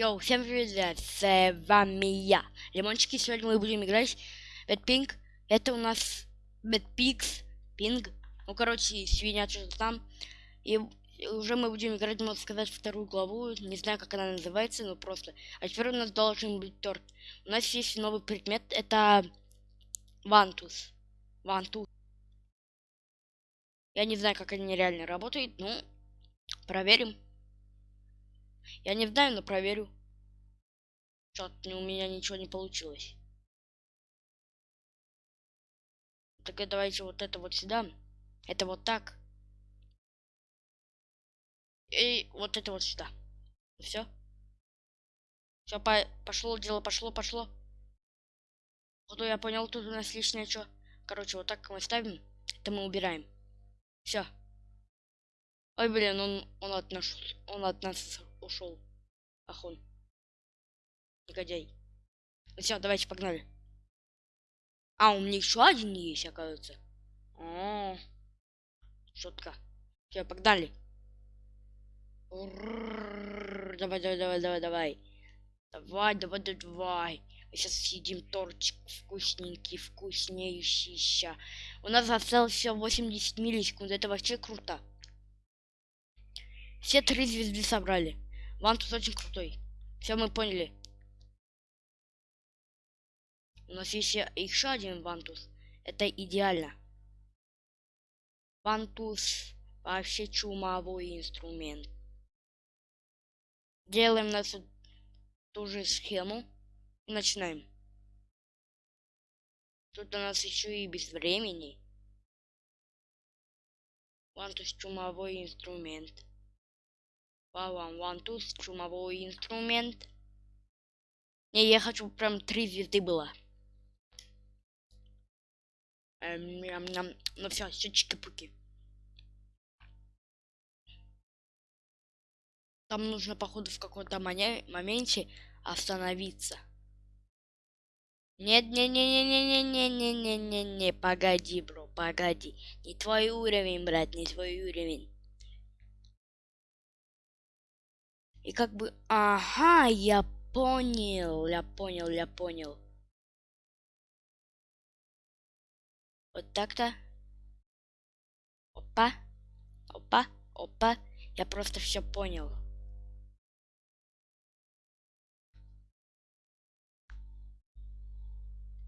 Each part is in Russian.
Йоу, всем привет, с вами я, Лимончики, сегодня мы будем играть Бэтпинг, это у нас Бэтпикс, Пинг, ну короче, свинья что-то там, и уже мы будем играть, можно сказать, вторую главу, не знаю, как она называется, но просто, а теперь у нас должен быть торт, у нас есть новый предмет, это Вантус, Вантус, я не знаю, как они реально работают, ну, проверим. Я не знаю, но проверю. Что-то у меня ничего не получилось. Так давайте вот это вот сюда. Это вот так. И вот это вот сюда. Все. Все, по пошло дело, пошло, пошло. Вот я понял, тут у нас лишнее что. Короче, вот так мы ставим. Это мы убираем. Все. Ой, блин, он, он от нас, он от нас ушел. Ах он. Негодяй. Ну все, давайте погнали. А, у меня еще один есть, оказывается. О, шутка. Все, погнали. Давай, давай, давай, давай, давай. Давай, давай, давай. Мы сейчас съедим тортик вкусненький, вкуснейший. У нас осталось все 80 миллисекунд. Это вообще круто. Все три звезды собрали. Вантус очень крутой. Все мы поняли. У нас есть еще один вантус. Это идеально. Вантус вообще чумовой инструмент. Делаем нашу ту же схему. И начинаем. Тут у нас еще и без времени. Вантус чумовой инструмент. Вау, вантус, чумовой инструмент. Не, я хочу прям три звезды было. Эм, ням, ням. Ну все, все чики-пуки. Там нужно, походу, в каком-то моменте остановиться. Нет, не, не, не, не, не, не, не, не, не, не, погоди, бро, погоди. Не твой уровень, брат, не твой уровень. И как бы... Ага, я понял, я понял, я понял. Вот так-то. Опа. Опа. Опа. Я просто все понял.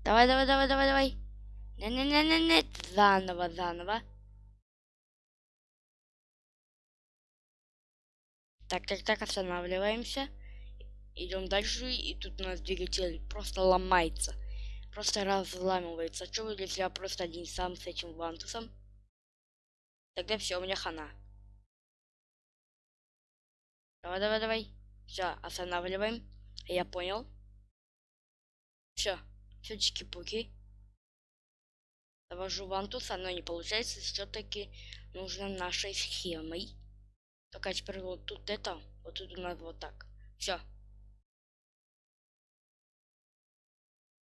Давай, давай, давай, давай, давай. Не-не-не-не-не. Заново, заново. Так, так, так, останавливаемся. Идем дальше, и тут у нас двигатель просто ломается. Просто разламывается. Вы, если я просто один сам с этим вантусом? Тогда все, у меня хана. Давай, давай, давай. Все, останавливаем. Я понял. Все, все чики-пуки. Завожу вантус, оно не получается. Все-таки нужно нашей схемой. Только теперь вот тут это, вот тут нас вот так. Все.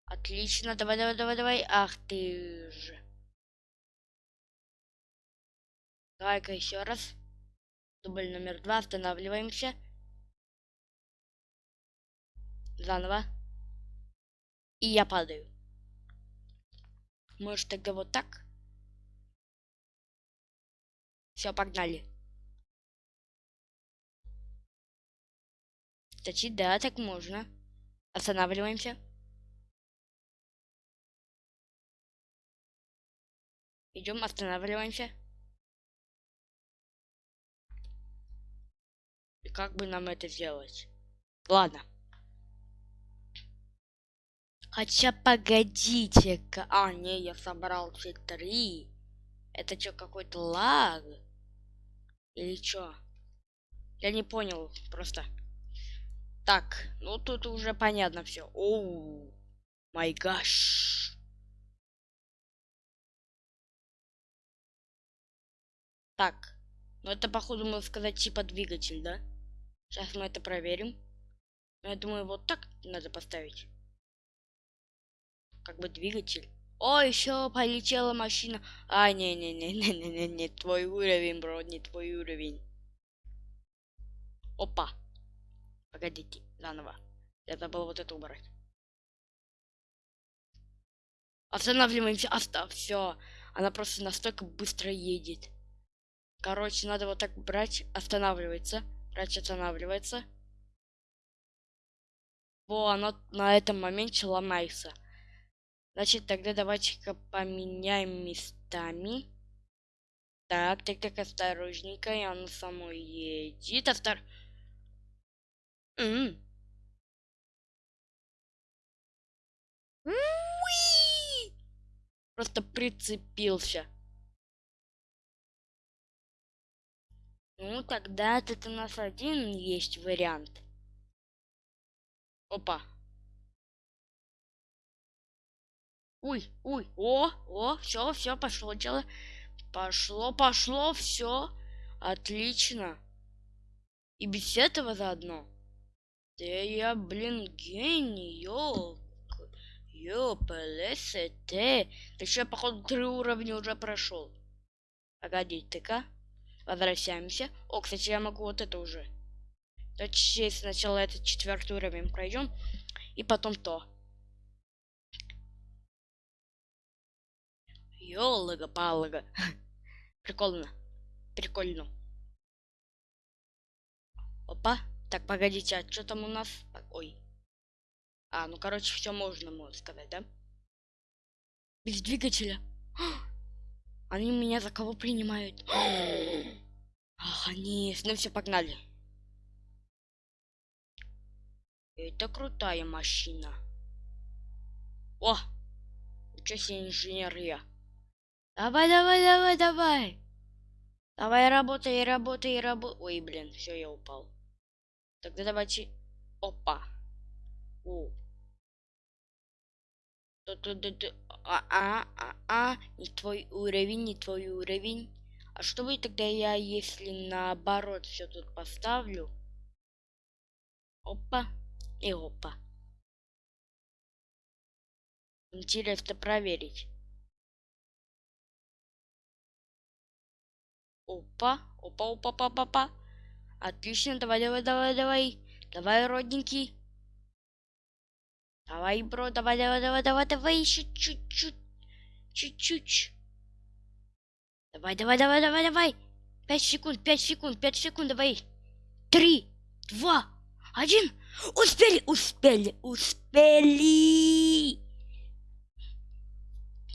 Отлично, давай, давай, давай, давай. Ах ты же. Давай-ка еще раз. Дубль номер два, останавливаемся. Заново. И я падаю. Может тогда вот так? Все, погнали. Кстати, да, так можно. Останавливаемся. Идем, останавливаемся. И как бы нам это сделать? Ладно. Хотя погодите-ка. А, не, я собрал все три. Это что, какой-то лаг? Или что? Я не понял, просто. Так, ну тут уже понятно все. Оу, май гаш. Так, ну это походу можно сказать типа двигатель, да? Сейчас мы это проверим. Ну, я думаю, вот так надо поставить. Как бы двигатель. О, еще полетела машина. А, не-не-не-не-не-не, не твой уровень, бро, не твой уровень. Опа. Погодите, заново. Я забыл вот это убрать. Останавливаемся, оставь, все. Она просто настолько быстро едет. Короче, надо вот так брать, останавливается. Брать, останавливается. Во, оно на этом моменте ломается. Значит, тогда давайте-ка поменяем местами. Так, так, так, осторожненько. И оно само едет. Остор... Просто прицепился. Ну, тогда это у нас один есть вариант. Опа. Уй, уй, о, о, все, все, пошло дело. Пошло, пошло, все. Отлично. И без этого заодно. Да я, блин, гений, ёлк. Ёпалесете. Ты что, походу, три уровня уже прошел. Погодите-ка. Возвращаемся. О, кстати, я могу вот это уже. Давайте сначала этот четвертый уровень пройдем. И потом то. Ёлага-палага. Прикольно. Прикольно. Опа. Так, погодите, а что там у нас? Ой. А, ну, короче, все можно, можно сказать, да? Без двигателя. Они меня за кого принимают? Ах, они... Ну все, погнали. Это крутая машина. О! Ничего себе инженер я. Давай, давай, давай, давай. Давай, работай, работай, работай. Ой, блин, все, я упал. Тогда давайте... Опа. О. А, а, а, а, не твой уровень, не твой уровень. А что будет тогда я, если наоборот все тут поставлю? Опа и опа. Интересно проверить. Опа, опа, опа, опа, опа. Отлично, давай, давай, давай, давай. Давай, родненький. Давай, бро, давай, давай, давай, давай, давай, еще чуть-чуть. Чуть-чуть. Давай, давай, давай, давай, давай. Пять секунд, пять секунд, пять секунд, давай. Три, два, один. Успели, успели, успели.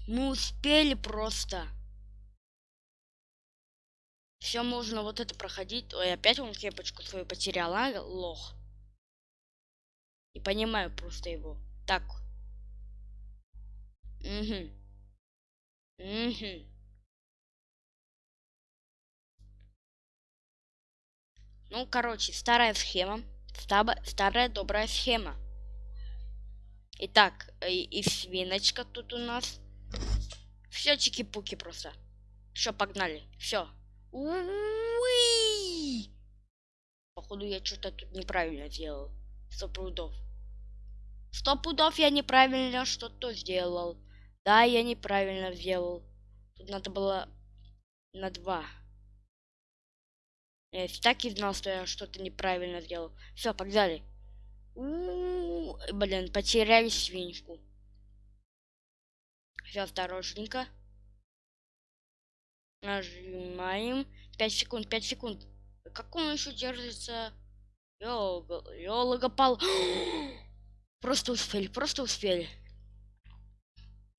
Мы успели просто. Все можно вот это проходить. Ой, опять он кепочку свою потерял, а, лох. Не понимаю просто его. Так. Угу. Угу. Ну, короче, старая схема. Старая, старая добрая схема. Итак, и, и свиночка тут у нас. Все чики-пуки просто. Все, погнали. Все. Уи! Походу я что-то тут неправильно сделал. Сто пудов. Сто пудов я неправильно что-то сделал. Да, я неправильно сделал. Тут надо было на два. Я так и знал, что я что-то неправильно сделал. Все, погнали. У блин, потеряли свинку. Все, осторожненько. Нажимаем. 5 секунд, 5 секунд. Как он еще держится? Ёлога-пал. Просто успели, просто успели.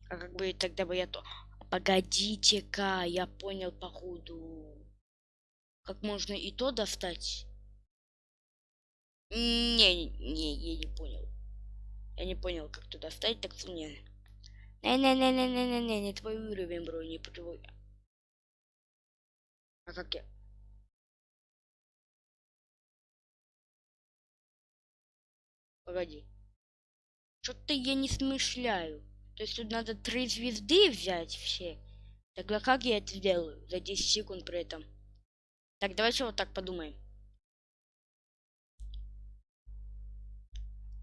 А как бы тогда бы я то... Погодите-ка, я понял походу. Как можно и то достать? Не, не, я не понял. Я не понял, как то достать, так что не. Не-не-не-не-не-не, не твой уровень, бро, не твой. Как я? Погоди. Что-то я не смышляю. То есть тут надо три звезды взять все. Тогда как я это сделаю? За 10 секунд при этом. Так, давайте вот так подумаем.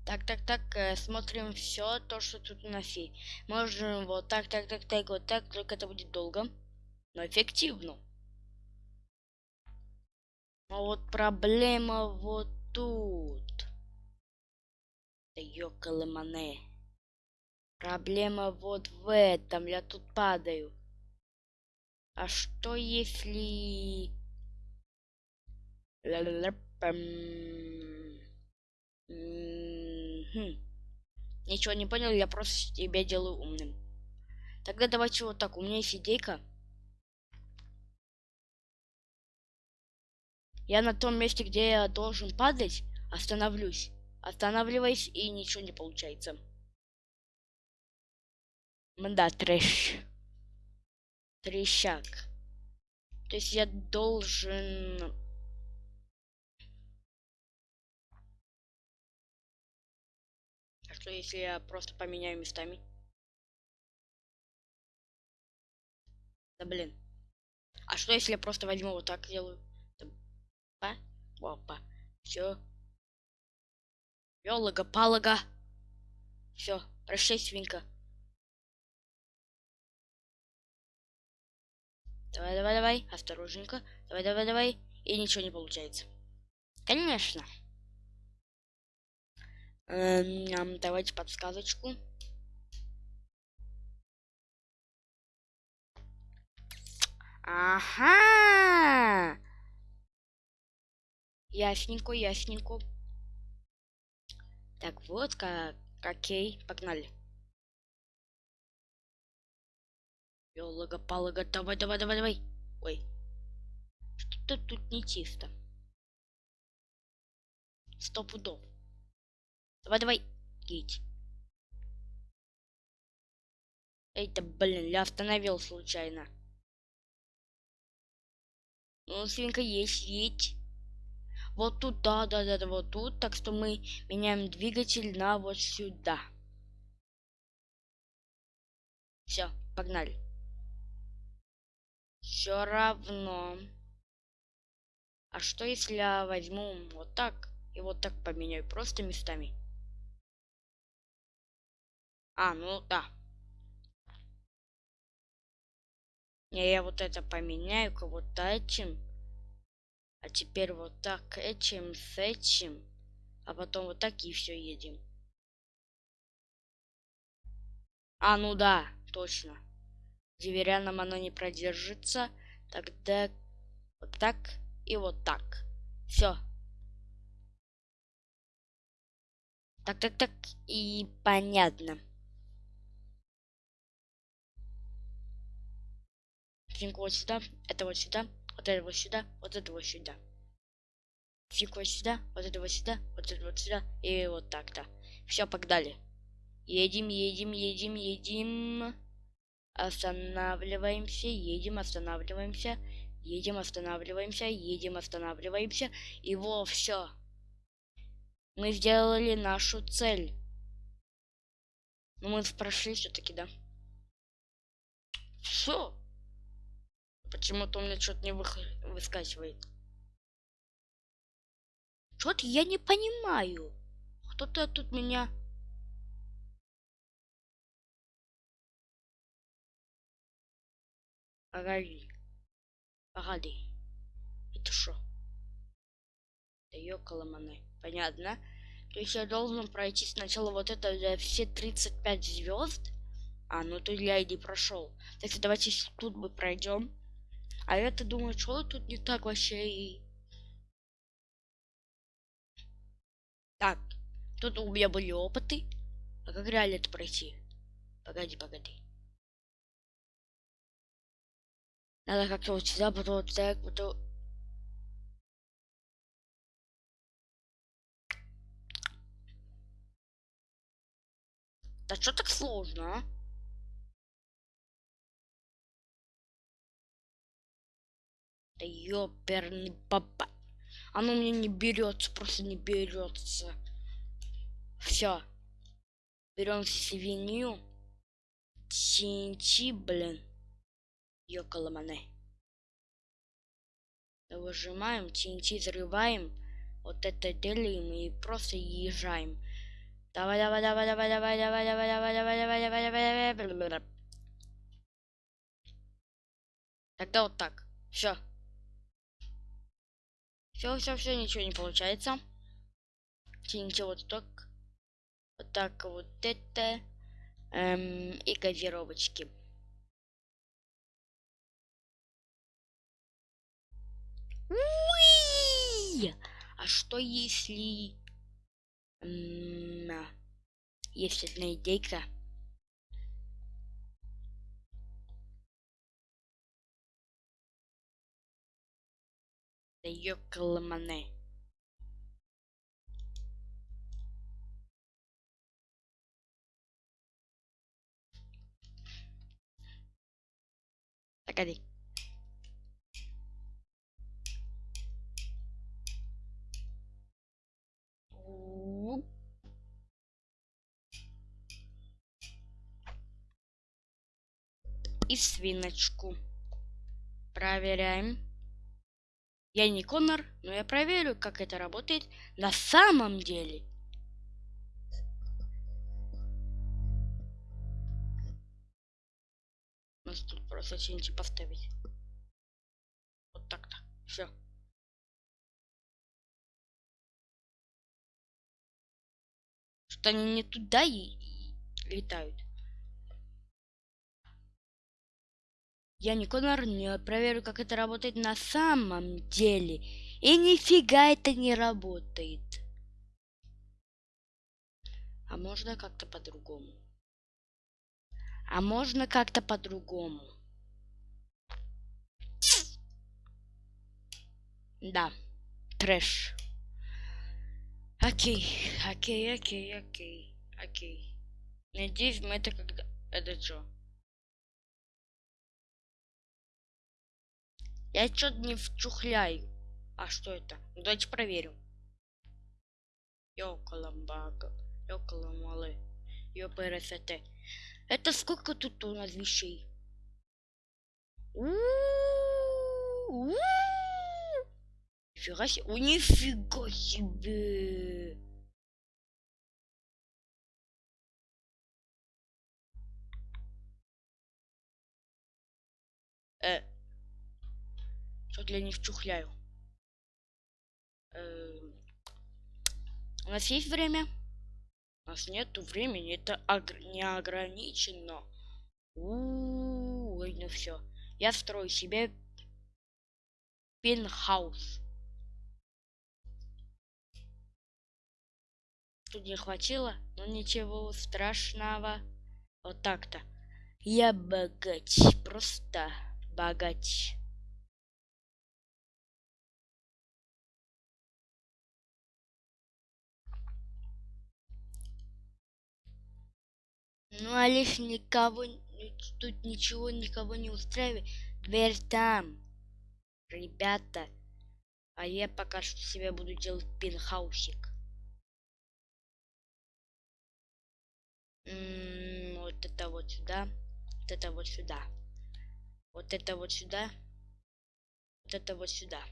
Так, так, так, э, смотрим все то, что тут у нас есть. Можем вот так, так, так, так, вот так, только это будет долго, но эффективно. А вот проблема вот тут. Да ёкалымане. Проблема вот в этом. Я тут падаю. А что если... Ничего не понял, я просто тебя делаю умным. Тогда давайте вот так. У меня есть идейка. Я на том месте, где я должен падать, остановлюсь. Останавливаюсь, и ничего не получается. Да, трэш. Трещак. То есть я должен... А что если я просто поменяю местами? Да блин. А что если я просто возьму вот так делаю? Опа. Все. Ёлага, палага. Все, прощай, свинка. Давай, давай, давай. Осторожненько. Давай, давай, давай. И ничего не получается. Конечно. Эм, давайте подсказочку. Ага. Ясненько, ясненько. Так, вот как. Окей, погнали. Ёлага, палага, давай, давай, давай, давай. Ой. Что-то тут не чисто. Сто пудов. Давай, давай. Эй, да блин, я остановил случайно. Ну, свинка есть, едь. Вот тут, да, да, да, да, вот тут. Так что мы меняем двигатель на вот сюда. Все, погнали все равно. А что если я возьму вот так и вот так поменяю просто местами? А, ну да. Я вот это поменяю-ка вот этим. А теперь вот так этим с этим. А потом вот так и все едем. А, ну да, точно дверяном оно не продержится, тогда вот так и вот так. Все. Так, так, так, и понятно. Финку вот сюда, это вот сюда, вот это вот сюда, вот это вот сюда. Вот сюда, вот это вот сюда, вот это вот сюда, и вот так-то. Все, погнали. Едем, едем, едем, едем. Останавливаемся, едем, останавливаемся, едем, останавливаемся, едем, останавливаемся. И во, все. Мы сделали нашу цель. Ну, мы прошли все-таки, да? Все. Почему-то у меня что-то не вы... выскакивает. Что-то я не понимаю. Кто-то тут меня Погоди. Погоди. Это что? Да ёкаламаны. Понятно. То есть я должен пройти сначала вот это для все 35 звезд. А, ну то я иди прошел. Что давайте тут мы пройдем. А я-то думаю, что тут не так вообще и... Так, тут у меня были опыты. А как реально это пройти? Погоди, погоди. Надо как-то вот сюда, потом вот так, потом... Да что так сложно, а? Да ёперный папа. Оно мне не берется, просто не берется. Все. Берем свинью. Чинчи, блин. Йокаламане. Выжимаем, TNT взрываем. Вот это делаем и просто езжаем. Давай, давай, давай, давай, давай, давай, давай, давай, давай, давай, давай, давай, давай, давай. Тогда вот так. Все. Все, все, все, ничего не получается. TNT вот так. Вот так вот это. Эм, и газировочки. А что если... М, Есть одна идейка. Да ёкаламане. Погоди. И свиночку. Проверяем. Я не Конор, но я проверю, как это работает на самом деле. Нас тут просто что-нибудь поставить. Вот так-то. Все. Что они не туда и летают. Я не Конор, не проверю, как это работает на самом деле. И нифига это не работает. А можно как-то по-другому? А можно как-то по-другому? Да, трэш. Окей, окей, окей, окей, окей. Надеюсь, мы это когда... Это что? Я что-то не вчухляю. А что это? Ну, давайте проверим. Ёкаламбага. Ёкаламалы. Ёпрст. Это сколько тут у нас вещей? Нифига себе. О, нифига себе. Что-то я не вчухляю. Эм, у нас есть время? У нас нету времени, это не ограничено. Ой, ну все. Я строю себе пентхаус. Тут не хватило, но ничего страшного. Вот так-то. Я богач, просто богач. Ну, а лишь никого, тут ничего никого не устраивает. Дверь там. Ребята. А я пока что себе буду делать пентхаусик. М, Вот это вот сюда. Вот это вот сюда. Вот это вот сюда. Вот это вот сюда.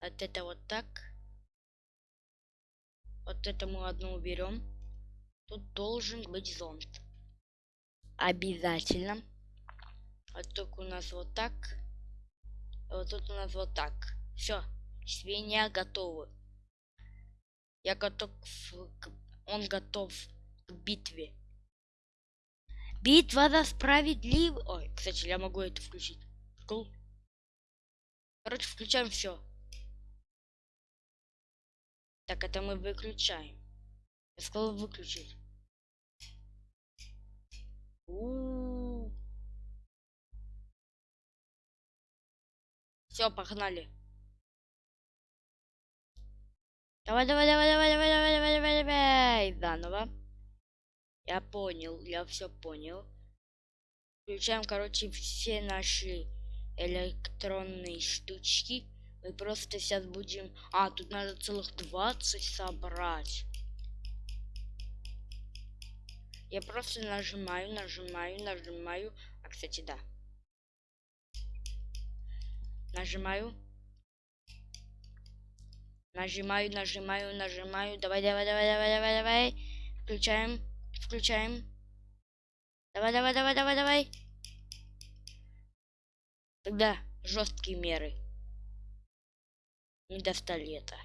Вот это вот так. Вот это мы одну уберем. Тут должен быть зонт. Обязательно. Вот только у нас вот так. А Вот тут у нас вот так. Все. Свинья готовы. Я готов. Он готов к битве. Битва за справедливость. Ой, кстати, я могу это включить. Прикол. Короче, включаем все. Так, это мы выключаем. Я сказал выключить. Все, погнали. Давай, давай, давай, давай, давай, давай, давай, давай, давай. Заново. Я понял, я все понял. Включаем, короче, все наши электронные штучки. Мы просто сейчас будем... А, тут надо целых 20 собрать. Я просто нажимаю, нажимаю, нажимаю. А, кстати, да. Нажимаю. Нажимаю, нажимаю, нажимаю. Давай, давай, давай, давай, давай, давай. Включаем, включаем. Давай, давай, давай, давай, давай. Тогда жесткие меры. Не достали это.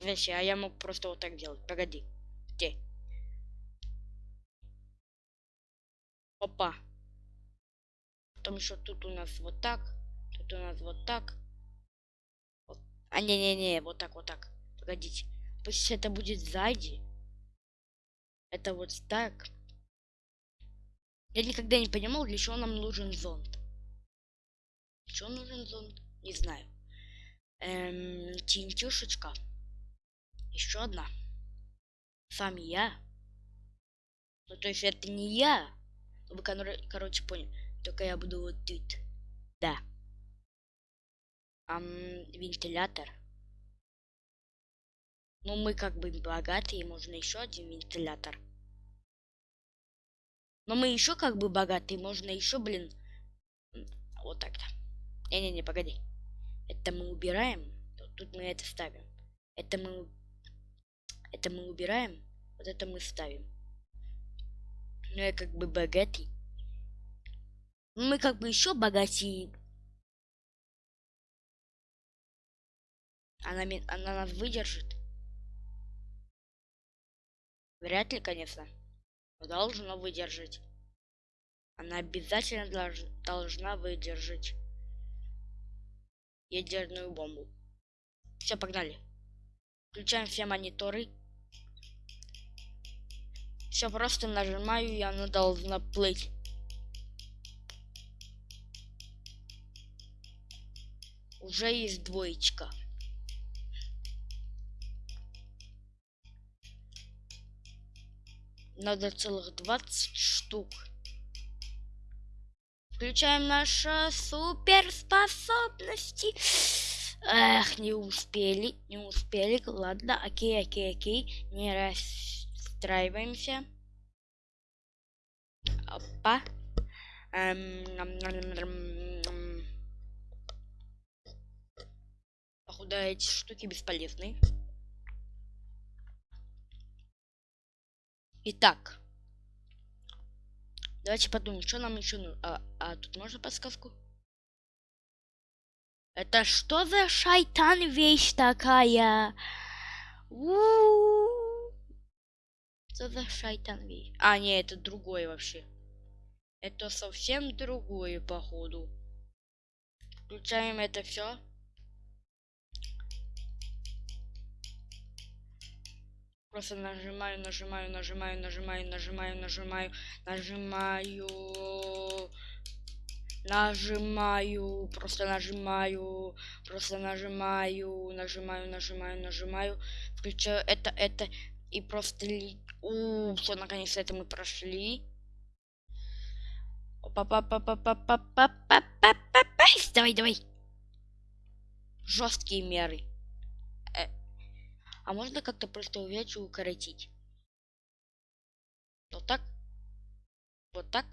Вообще, а я мог просто вот так делать. Погоди. Где? Опа. Потом еще тут у нас вот так. Тут у нас вот так. Вот. А, не-не-не, вот так, вот так. Погодите. Пусть это будет сзади. Это вот так. Я никогда не понимал, для чего нам нужен зонт. Для чего нужен зонт? Не знаю. Эм, тинтюшечка. Еще одна. Сам я. Ну, то есть это не я. Вы, короче, поняли. Только я буду вот тут. Да. Ам, вентилятор. Ну, мы как бы богатые, можно еще один вентилятор. Но мы еще как бы богатые, можно еще, блин, вот так-то. Не-не-не, погоди. Это мы убираем. Тут мы это ставим. Это мы... Это мы убираем. Вот это мы ставим. Ну, я как бы богатый. Мы как бы еще богатее. Она, она нас выдержит. Вряд ли, конечно. Но должна выдержать. Она обязательно долж, должна выдержать ядерную бомбу. Все, погнали. Включаем все мониторы. Все, просто нажимаю, и она должна плыть. Уже есть двоечка. Надо целых 20 штук. Включаем наши суперспособности. Эх, не успели, не успели. Ладно, окей, окей, окей. Не расстраиваемся. Опа. Эм, Походу, эти штуки бесполезны. Итак. Давайте подумаем, что нам еще нужно. А, а тут можно подсказку? Это что за шайтан вещь такая? У -у -у. Что за шайтан вещь? А, не, это другое вообще. Это совсем другое, походу. Включаем это все. Просто нажимаю, нажимаю, нажимаю, нажимаю, нажимаю, нажимаю, нажимаю, нажимаю, просто нажимаю, просто нажимаю, нажимаю, нажимаю, нажимаю, включаю это, это и просто у все наконец это мы прошли. Давай, давай. Жесткие меры. А можно как-то просто увеличить и укоротить? Вот так. Вот так.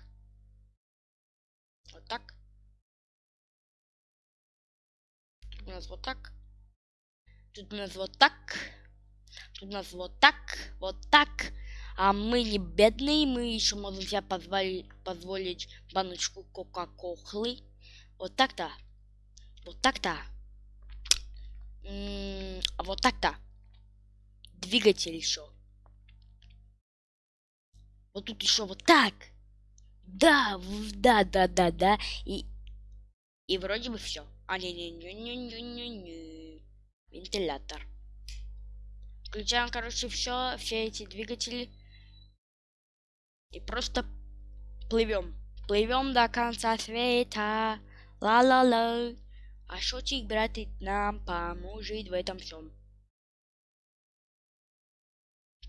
Вот так. Тут у нас вот так. Тут у нас вот так. Тут у нас вот так. Вот так. А мы не бедные, мы еще можем себе позволить, позволить баночку кока-колы. Вот так-то. Вот так-то. Вот так-то двигатель еще. Вот тут еще вот так. Да, да, да, да, да. И, и вроде бы все. А, не, не, не, не, не, не, не. Вентилятор. Включаем, короче, все, все эти двигатели. И просто плывем. Плывем до конца света. Ла-ла-ла. А шотик, брат, нам поможет в этом всем.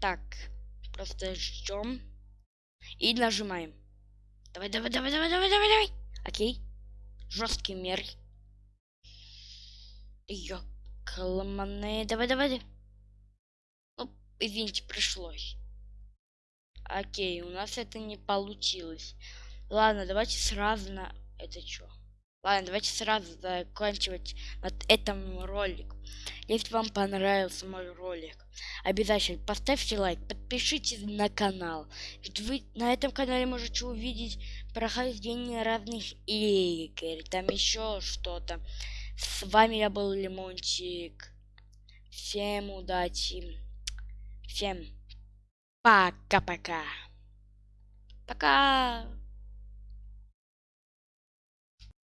Так, просто ждем. И нажимаем. Давай, давай, давай, давай, давай, давай, давай. Окей. Жесткий мер. Ёкаламаны. Давай, давай. Ну, извините, пришлось. Окей, у нас это не получилось. Ладно, давайте сразу на... Это что? Ладно, давайте сразу заканчивать над этим ролик. Если вам понравился мой ролик, обязательно поставьте лайк, подпишитесь на канал. Ведь вы на этом канале можете увидеть прохождение разных игр, там еще что-то. С вами я был Лимончик. Всем удачи. Всем пока-пока. Пока. -пока. пока.